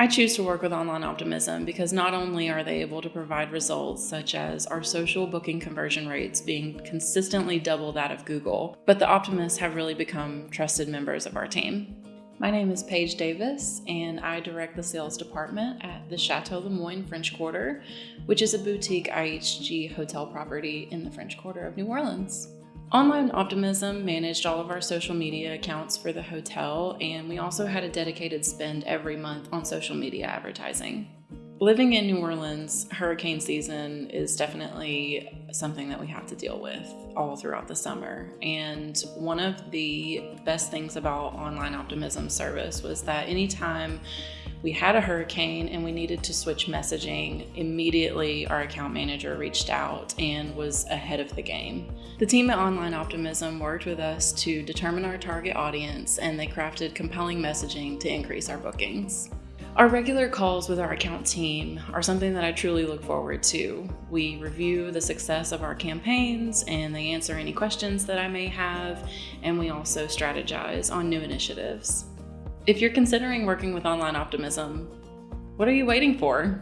I choose to work with Online Optimism because not only are they able to provide results such as our social booking conversion rates being consistently double that of Google, but the optimists have really become trusted members of our team. My name is Paige Davis, and I direct the sales department at the Chateau Lemoyne French Quarter, which is a boutique IHG hotel property in the French Quarter of New Orleans. Online Optimism managed all of our social media accounts for the hotel, and we also had a dedicated spend every month on social media advertising. Living in New Orleans, hurricane season is definitely something that we have to deal with all throughout the summer. And one of the best things about Online Optimism service was that anytime we had a hurricane and we needed to switch messaging, immediately our account manager reached out and was ahead of the game. The team at Online Optimism worked with us to determine our target audience and they crafted compelling messaging to increase our bookings. Our regular calls with our account team are something that I truly look forward to. We review the success of our campaigns and they answer any questions that I may have, and we also strategize on new initiatives. If you're considering working with Online Optimism, what are you waiting for?